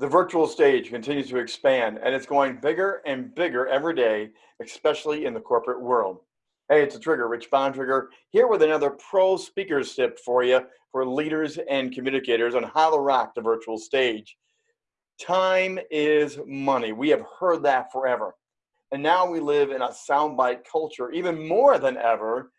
The virtual stage continues to expand and it's going bigger and bigger every day, especially in the corporate world. Hey, it's a trigger, Rich Bontrager, here with another pro speakers tip for you for leaders and communicators on how to rock the virtual stage. Time is money. We have heard that forever. And now we live in a soundbite culture even more than ever.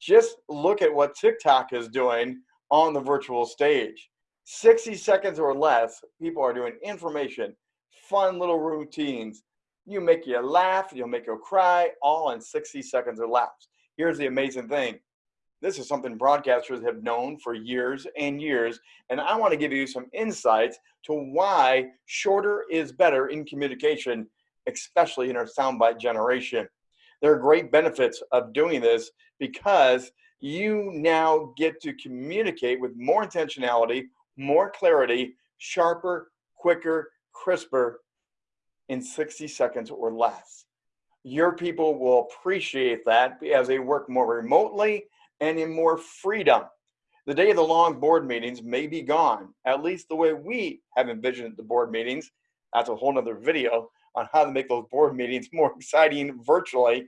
Just look at what TikTok is doing on the virtual stage. 60 seconds or less, people are doing information, fun little routines. You make you laugh, you'll make you cry, all in 60 seconds or less. Here's the amazing thing. This is something broadcasters have known for years and years, and I want to give you some insights to why shorter is better in communication, especially in our soundbite generation. There are great benefits of doing this because you now get to communicate with more intentionality, more clarity, sharper, quicker, crisper in 60 seconds or less. Your people will appreciate that as they work more remotely and in more freedom. The day of the long board meetings may be gone, at least the way we have envisioned the board meetings. That's a whole nother video on how to make those board meetings more exciting virtually.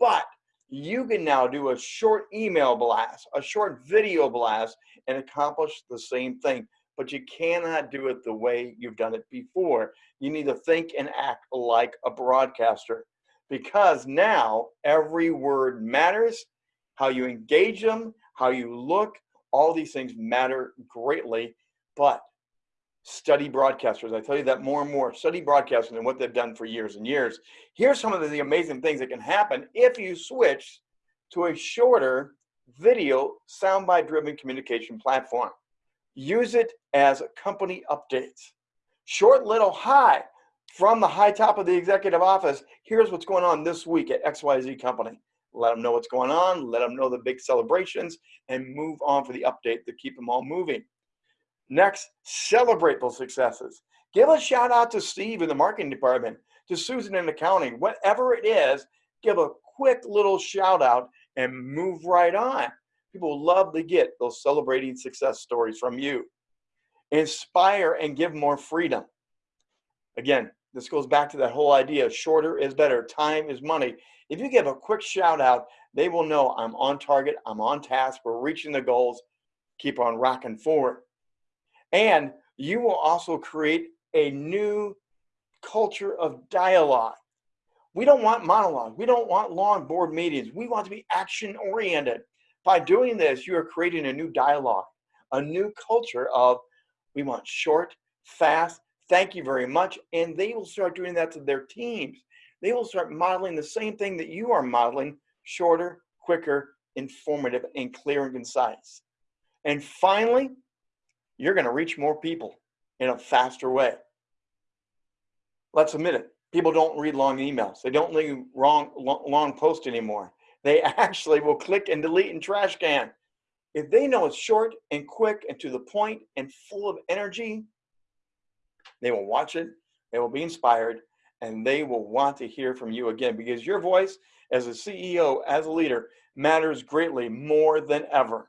But you can now do a short email blast, a short video blast, and accomplish the same thing. But you cannot do it the way you've done it before. You need to think and act like a broadcaster because now every word matters. How you engage them, how you look, all these things matter greatly. But study broadcasters. I tell you that more and more. Study broadcasters and what they've done for years and years. Here's some of the amazing things that can happen if you switch to a shorter video soundbite driven communication platform. Use it as a company updates. Short little hi from the high top of the executive office. Here's what's going on this week at XYZ company. Let them know what's going on, let them know the big celebrations, and move on for the update to keep them all moving. Next, celebrate those successes. Give a shout out to Steve in the marketing department, to Susan in accounting, whatever it is, give a quick little shout out and move right on. People love to get those celebrating success stories from you. Inspire and give more freedom. Again, this goes back to that whole idea shorter is better, time is money. If you give a quick shout out, they will know I'm on target, I'm on task, we're reaching the goals, keep on rocking forward. And you will also create a new culture of dialogue. We don't want monologue. We don't want long board meetings. We want to be action oriented. By doing this, you are creating a new dialogue, a new culture of we want short, fast, thank you very much. And they will start doing that to their teams. They will start modeling the same thing that you are modeling, shorter, quicker, informative, and clear and concise. And finally, you're going to reach more people in a faster way. Let's admit it. People don't read long emails. They don't read long, long, long posts anymore. They actually will click and delete and trash can. If they know it's short and quick and to the point and full of energy, they will watch it, they will be inspired, and they will want to hear from you again because your voice as a CEO, as a leader, matters greatly more than ever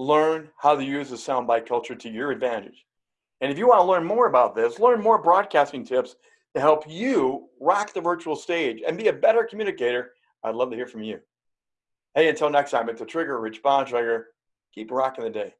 learn how to use the soundbite culture to your advantage. And if you want to learn more about this, learn more broadcasting tips to help you rock the virtual stage and be a better communicator, I'd love to hear from you. Hey, until next time, it's a trigger, Rich Bontrager. Keep rocking the day.